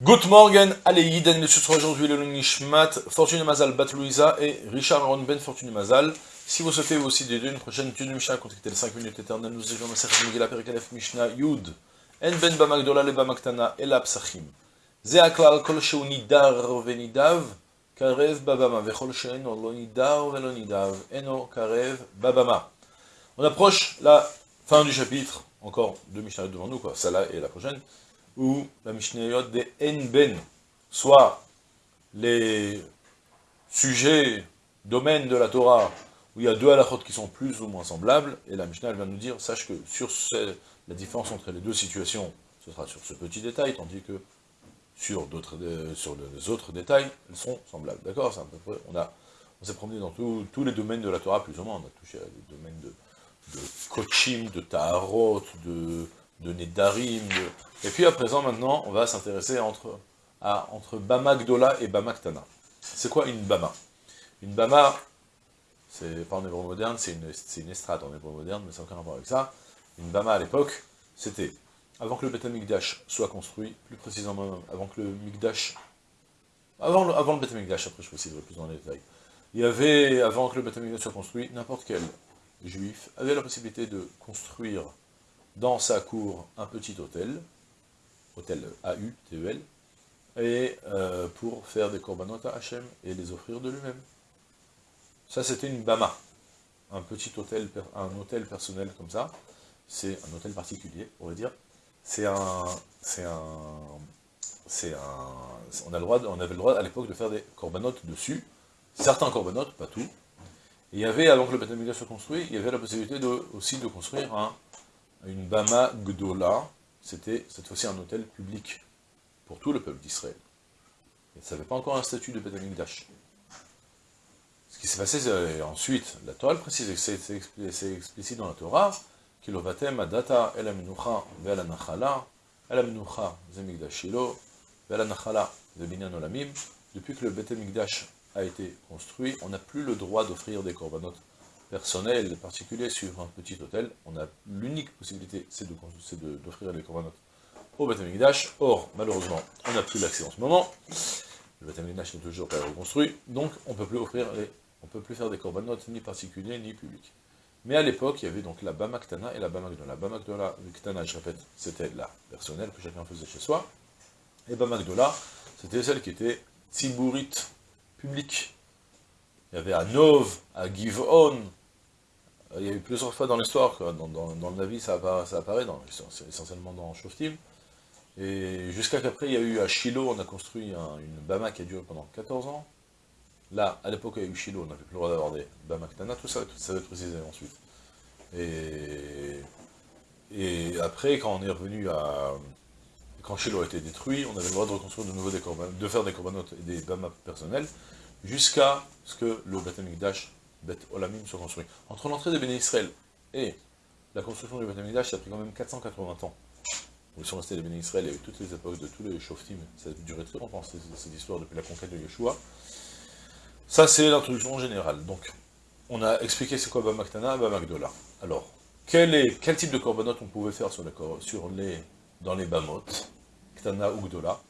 Good morning, allez, Yiden, le sera aujourd'hui le Nishmat, Fortune Mazal Bat Louisa et Richard Aaron Ben Fortune Mazal. Si vous souhaitez aussi d'aider une prochaine étude de Mishnah, contactez les 5 minutes éternelles, nous étions dans Serge Miguel Perikalef Mishnah Yud, En Ben Bamagdola le Bamaktana et la Psachim. Zeaklal Kol Sheunidar Venidav, Karev Babama, Vechol Sheeno Lonidar Velonidav, Eno Karev Babama. On approche la fin du chapitre, encore deux Mishnah devant nous, quoi, celle-là et la prochaine ou la Mishnayot des Enben, soit les sujets, domaines de la Torah, où il y a deux halakhot qui sont plus ou moins semblables, et la Mishnah elle va nous dire, sache que sur la différence entre les deux situations, ce sera sur ce petit détail, tandis que sur, d'autres, euh, sur les autres détails, elles sont semblables. D'accord On, a, on s'est promené dans tous les domaines de la Torah, plus ou moins, on a touché à des domaines de, de Kochim, de Taharot, de de Nedarim, et puis à présent, maintenant, on va s'intéresser entre, entre Bama et Bama Ktana. C'est quoi une Bama? Une Bama, c'est pas en hébreu moderne, c'est une, une, estrade en hébreu moderne, mais ça n'a aucun rapport avec ça. Une Bama à l'époque, c'était, avant que le Beth Amikdash soit construit, plus précisément avant que le Mikdash, avant le, avant le Beth Amikdash, après je préciserai plus dans les détails, il y avait, avant que le Beth Amikdash soit construit, n'importe quel juif avait la possibilité de construire dans sa cour un petit hôtel, hôtel AU, TEL, et euh, pour faire des korbanot à Hachem et les offrir de lui-même. Ça, c'était une bama, un petit hôtel, un hôtel personnel comme ça, c'est un hôtel particulier, on va dire, c'est un, c'est un, c'est un, on, a le droit, on avait le droit à l'époque de faire des corbanotes dessus, certains corbanotes, pas tout, et il y avait, avant que le Beth soit construit, il y avait la possibilité aussi de construire un une Bama Gdola, c'était cette fois-ci un hôtel public pour tout le peuple d'Israël. Et ça n'avait pas encore un statut de Betamikdash. Ce qui s'est passé euh, ensuite, la Torah précise, c'est explicite dans la Torah, Kilovatem adata el aminucha anachala, el aminucha olamim. Depuis que le Betamikdash a été construit, on n'a plus le droit d'offrir des korbanot personnel particulier sur un petit hôtel, on a l'unique possibilité, c'est d'offrir les corbanotes au Beth Or, malheureusement, on n'a plus l'accès en ce moment. Le Beth n'est toujours pas reconstruit, donc on peut plus offrir les, on peut plus faire des corbanotes ni particuliers ni publics. Mais à l'époque, il y avait donc la Bama Ktana et la Bama Gdola. La Bama Gdola, Ktana, je répète, c'était la personnelle que chacun faisait chez soi. Et Bama Gdola, c'était celle qui était Tzibourite, publique. Il y avait à Nov, à Givon, il y a eu plusieurs fois dans l'histoire, dans, dans, le Navi ça apparaît, ça apparaît essentiellement dans Shoftim, et jusqu'à qu'après il y a eu à Shiloh, on a construit une Bama qui a duré pendant 14 ans, là, à l'époque il y a eu Shiloh, on n'avait plus le droit d'avoir des Bama Ktana, tout ça, tout ça va être précisé ensuite. Et, après, quand on est revenu à... Quand Shiloh a été détruit, on avait le droit de reconstruire de nouveau des de faire des corbanotes et des Bama personnels, jusqu'à ce que le Batamikdash Bet Olamim soit construit. Entre l'entrée des Béné Israël et la construction du Beth ça a pris quand même 480 ans. Ils sont restés les Béné Israël, il y toutes les époques de tous les Shoftim, ça a duré très longtemps, cette histoire depuis la conquête de Yeshua. Ça, c'est l'introduction générale. Donc, on a expliqué c'est quoi Bamaktana, Bamakdola. Alors, quel, est, quel type de korbanot on pouvait faire sur les, sur les, dans les Bamot, Ktana ou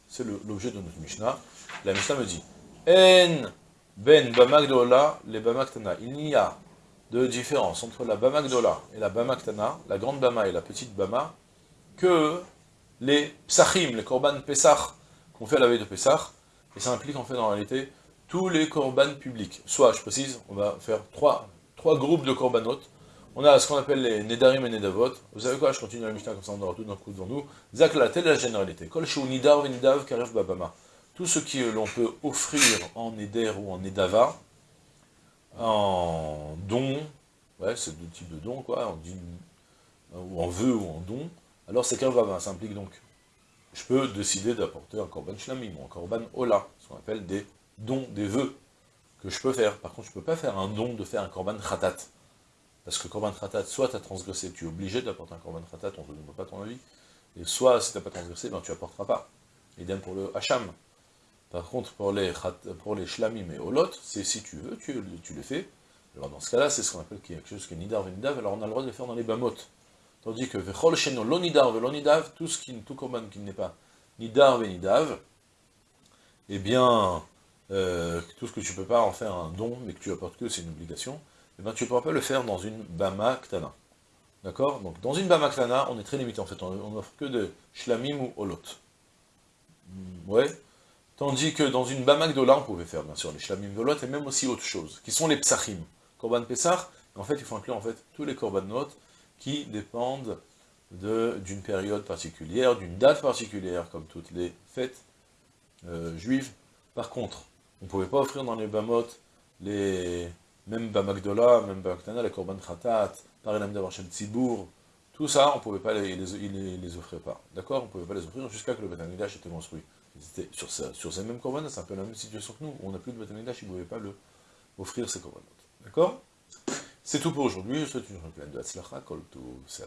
C'est l'objet de notre Mishnah. La Mishnah me dit, En ben Bamagdola, les Bamaktana. Il n'y a de différence entre la Bamagdola et la Bamaktana, la grande Bama et la petite Bama, que les Psachim, les Korban Pesach, qu'on fait à la veille de Pesach, et ça implique en fait en réalité tous les Korban publics. Soit, je précise, on va faire trois, trois groupes de Korbanot. On a ce qu'on appelle les Nedarim et Nedavot. Vous savez quoi, je continue la Mishnah comme ça, on aura tout d'un coup devant nous. Zakla, telle la généralité. Kol Nidar Venidav Karef Babama tout ce que l'on peut offrir en Eder ou en Edava, en don, ouais, c'est deux types de dons, quoi, ou en vœu ou en don, alors c'est qu'un vava, ça implique donc, je peux décider d'apporter un korban shlamim, ou un korban ola, ce qu'on appelle des dons, des vœux, que je peux faire. Par contre, je ne peux pas faire un don de faire un korban khatat, parce que korban khatat, soit tu as transgressé, tu es obligé d'apporter un korban khatat, on ne te demande pas ton avis, et soit, si tu n'as pas transgressé, ben, tu n'apporteras pas. Idem pour le hacham. Par contre, pour les, pour shlamim et olot, c'est si tu veux, tu, tu les fais. Alors dans ce cas-là, c'est ce qu'on appelle quelque chose qui est nidar venidav, alors on a le droit de les faire dans les bamot. Tandis que vechol sheno lo nidar lo nidav, tout ce qui, tout qui n'est pas nidar venidav, eh bien, euh, tout ce que tu peux pas en faire un don, mais que tu apportes que c'est une obligation, eh bien, tu ne pourras pas le faire dans une Bama Ktana. D'accord? Donc, dans une Bama Ktana, on est très limité, en fait, on n'offre que de Shlamim ou Olot. Hmm, ouais. Tandis que dans une Bama Gdola, on pouvait faire, bien sûr, les Shlamim Olot, et même aussi autre chose, qui sont les Psachim. Korban Pessah, en fait, il faut inclure, en fait, tous les Korbanot qui dépendent d'une période particulière, d'une date particulière, comme toutes les fêtes euh, juives. Par contre, on ne pouvait pas offrir dans les Bamot les même Bamakdola, même Bamaktana, les Korban Khatat, Parelam Davarchem Tzibour, tout ça, on ne pouvait pas les, les, offrir pas. D'accord? On ne pouvait pas les offrir jusqu'à que le Batamigdash était construit. Sur, sur ces mêmes Korban, c'est un peu la même situation que nous. On n'a plus de Batamigdash, ils ne pouvaient pas le, offrir ces Korbanot. D'accord? C'est tout pour aujourd'hui. Je souhaite une journée pleine de Hatzlacha, Kol là.